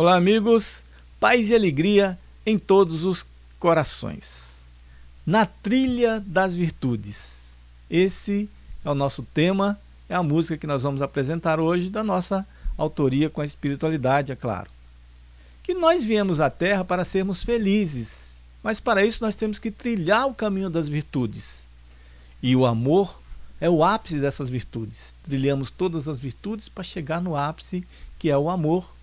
Olá, amigos. Paz e alegria em todos os corações. Na trilha das virtudes. Esse é o nosso tema, é a música que nós vamos apresentar hoje da nossa autoria com a espiritualidade, é claro. Que nós viemos à Terra para sermos felizes, mas para isso nós temos que trilhar o caminho das virtudes. E o amor é o ápice dessas virtudes. Trilhamos todas as virtudes para chegar no ápice, que é o amor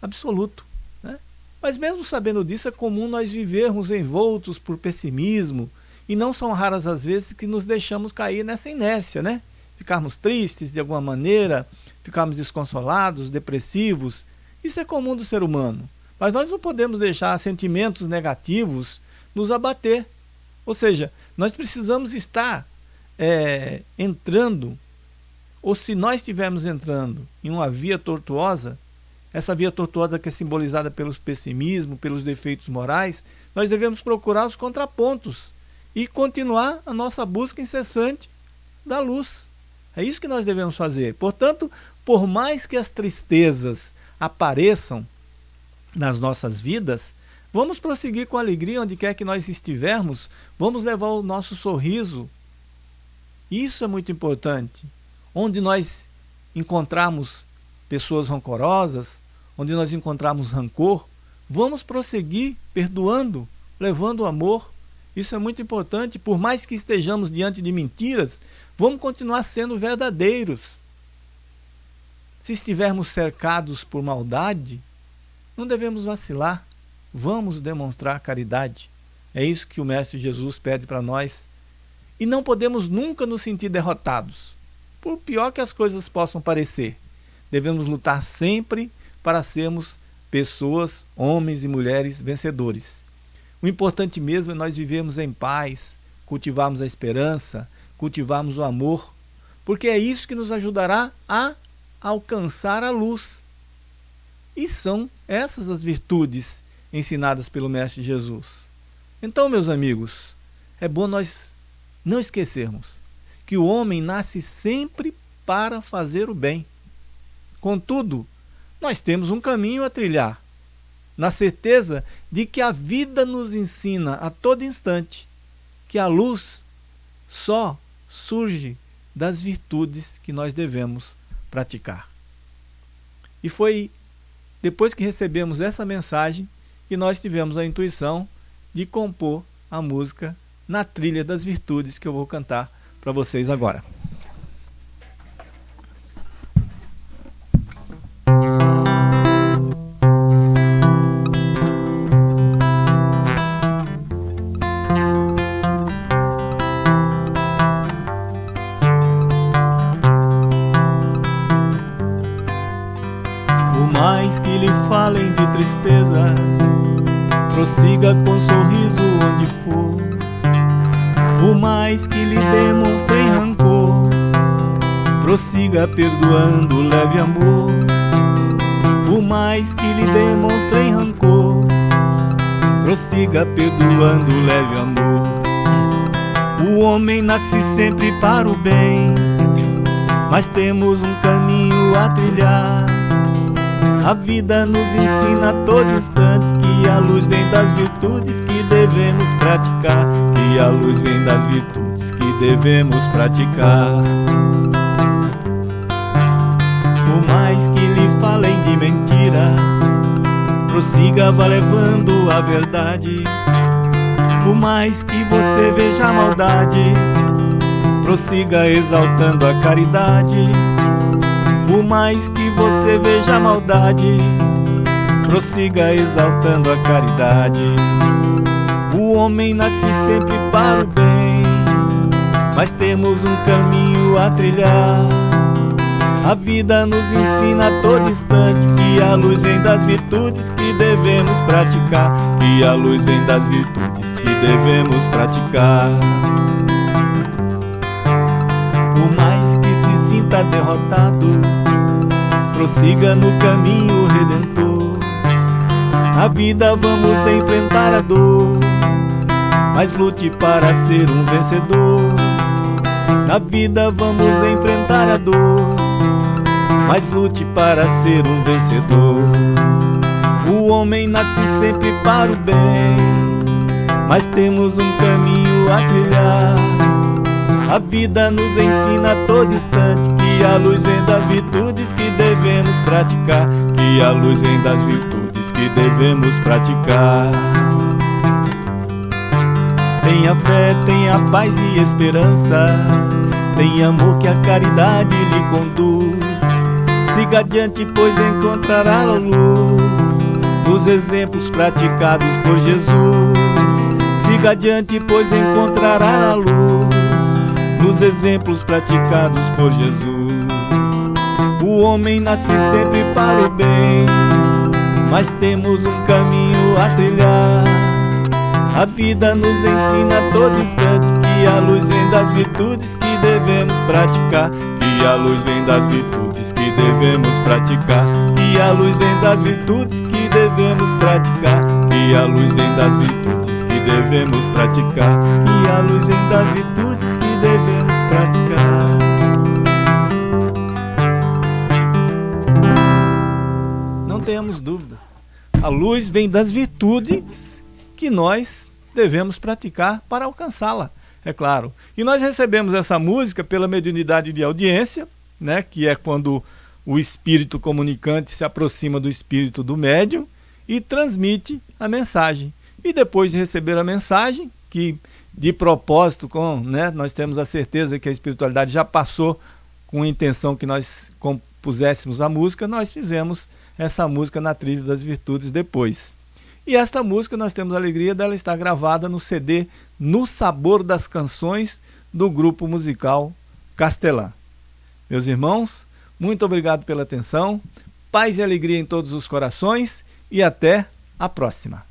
absoluto. Né? Mas mesmo sabendo disso, é comum nós vivermos envoltos por pessimismo, e não são raras as vezes que nos deixamos cair nessa inércia, né? Ficarmos tristes de alguma maneira, ficarmos desconsolados, depressivos. Isso é comum do ser humano. Mas nós não podemos deixar sentimentos negativos nos abater. Ou seja, nós precisamos estar é, entrando, ou se nós estivermos entrando em uma via tortuosa, essa via tortuosa que é simbolizada pelos pessimismo, pelos defeitos morais, nós devemos procurar os contrapontos e continuar a nossa busca incessante da luz. É isso que nós devemos fazer. Portanto, por mais que as tristezas apareçam nas nossas vidas, vamos prosseguir com alegria onde quer que nós estivermos, vamos levar o nosso sorriso. Isso é muito importante. Onde nós encontramos pessoas rancorosas, onde nós encontramos rancor, vamos prosseguir perdoando, levando o amor. Isso é muito importante, por mais que estejamos diante de mentiras, vamos continuar sendo verdadeiros. Se estivermos cercados por maldade, não devemos vacilar, vamos demonstrar caridade. É isso que o Mestre Jesus pede para nós. E não podemos nunca nos sentir derrotados, por pior que as coisas possam parecer. Devemos lutar sempre para sermos pessoas, homens e mulheres vencedores. O importante mesmo é nós vivermos em paz, cultivarmos a esperança, cultivarmos o amor, porque é isso que nos ajudará a alcançar a luz. E são essas as virtudes ensinadas pelo Mestre Jesus. Então, meus amigos, é bom nós não esquecermos que o homem nasce sempre para fazer o bem. Contudo, nós temos um caminho a trilhar, na certeza de que a vida nos ensina a todo instante que a luz só surge das virtudes que nós devemos praticar. E foi depois que recebemos essa mensagem que nós tivemos a intuição de compor a música na trilha das virtudes que eu vou cantar para vocês agora. Tristeza, prossiga com sorriso onde for. Por mais que lhe demonstrem rancor, prossiga perdoando leve amor. Por mais que lhe demonstrem rancor, prossiga perdoando leve amor. O homem nasce sempre para o bem, mas temos um caminho a trilhar a vida nos ensina a todo instante que a luz vem das virtudes que devemos praticar. Que a luz vem das virtudes que devemos praticar. Por mais que lhe falem de mentiras, prossiga, vá levando a verdade. Por mais que você veja a maldade, prossiga exaltando a caridade. Por mais que você veja a maldade, prossiga exaltando a caridade. O homem nasce sempre para o bem, mas temos um caminho a trilhar. A vida nos ensina a todo instante que a luz vem das virtudes que devemos praticar. Que a luz vem das virtudes que devemos praticar. Por mais que se sinta derrotado, prossiga no caminho redentor. Na vida vamos enfrentar a dor, mas lute para ser um vencedor. Na vida vamos enfrentar a dor, mas lute para ser um vencedor. O homem nasce sempre para o bem, mas temos um caminho a trilhar. A vida nos ensina a todo instante que a luz vem das virtudes que devemos praticar. Que a luz vem das virtudes que devemos praticar. Tenha fé, tenha paz e esperança. Tenha amor que a caridade lhe conduz. Siga adiante, pois encontrará a luz nos exemplos praticados por Jesus. Siga adiante, pois encontrará a luz nos exemplos praticados por Jesus. O homem nasce sempre para o bem, mas temos um caminho a trilhar. A vida nos ensina a todo instante que a luz vem das virtudes que devemos praticar. Que a luz vem das virtudes que devemos praticar. Que a luz vem das virtudes que devemos praticar. Que a luz vem das virtudes que devemos praticar. Que a luz vem das virtudes luz vem das virtudes que nós devemos praticar para alcançá-la, é claro. E nós recebemos essa música pela mediunidade de audiência, né, que é quando o espírito comunicante se aproxima do espírito do médium e transmite a mensagem. E depois de receber a mensagem, que de propósito, com, né, nós temos a certeza que a espiritualidade já passou com a intenção que nós compuséssemos a música, nós fizemos essa música na trilha das virtudes depois. E esta música nós temos a alegria dela estar gravada no CD No Sabor das Canções do grupo musical Castelã. Meus irmãos, muito obrigado pela atenção, paz e alegria em todos os corações e até a próxima.